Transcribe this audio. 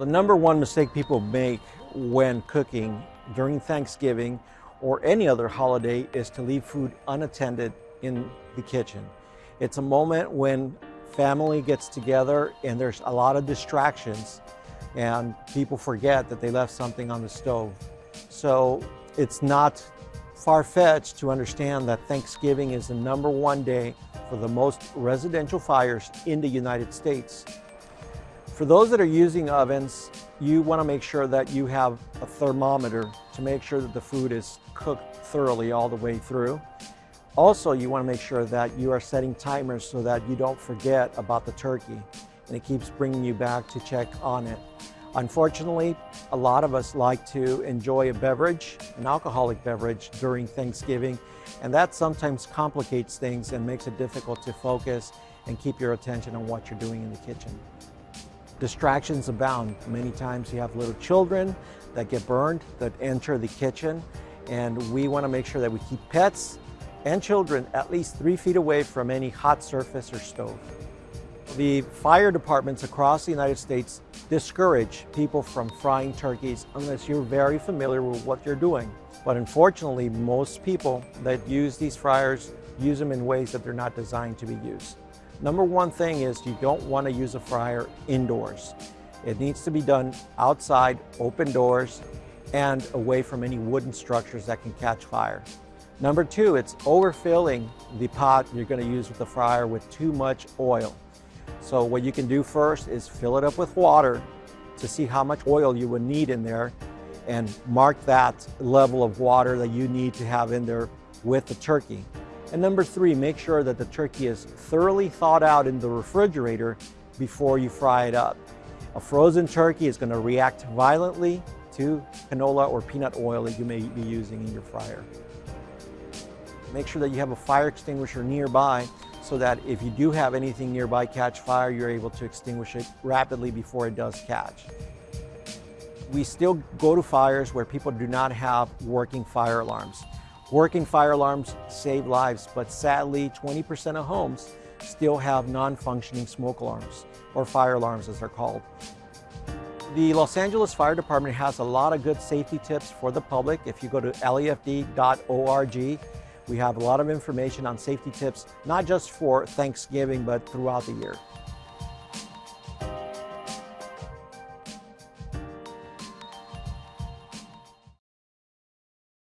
The number one mistake people make when cooking during Thanksgiving or any other holiday is to leave food unattended in the kitchen. It's a moment when family gets together and there's a lot of distractions and people forget that they left something on the stove. So it's not far-fetched to understand that Thanksgiving is the number one day for the most residential fires in the United States. For those that are using ovens, you want to make sure that you have a thermometer to make sure that the food is cooked thoroughly all the way through. Also, you want to make sure that you are setting timers so that you don't forget about the turkey and it keeps bringing you back to check on it. Unfortunately, a lot of us like to enjoy a beverage, an alcoholic beverage during Thanksgiving, and that sometimes complicates things and makes it difficult to focus and keep your attention on what you're doing in the kitchen. Distractions abound. Many times you have little children that get burned, that enter the kitchen, and we want to make sure that we keep pets and children at least three feet away from any hot surface or stove. The fire departments across the United States discourage people from frying turkeys unless you're very familiar with what you're doing. But unfortunately, most people that use these fryers use them in ways that they're not designed to be used. Number one thing is you don't want to use a fryer indoors. It needs to be done outside, open doors, and away from any wooden structures that can catch fire. Number two, it's overfilling the pot you're going to use with the fryer with too much oil. So what you can do first is fill it up with water to see how much oil you would need in there and mark that level of water that you need to have in there with the turkey. And number three, make sure that the turkey is thoroughly thawed out in the refrigerator before you fry it up. A frozen turkey is going to react violently to canola or peanut oil that you may be using in your fryer. Make sure that you have a fire extinguisher nearby so that if you do have anything nearby catch fire, you're able to extinguish it rapidly before it does catch. We still go to fires where people do not have working fire alarms. Working fire alarms save lives, but sadly 20% of homes still have non-functioning smoke alarms, or fire alarms as they're called. The Los Angeles Fire Department has a lot of good safety tips for the public. If you go to lafd.org, we have a lot of information on safety tips, not just for Thanksgiving, but throughout the year.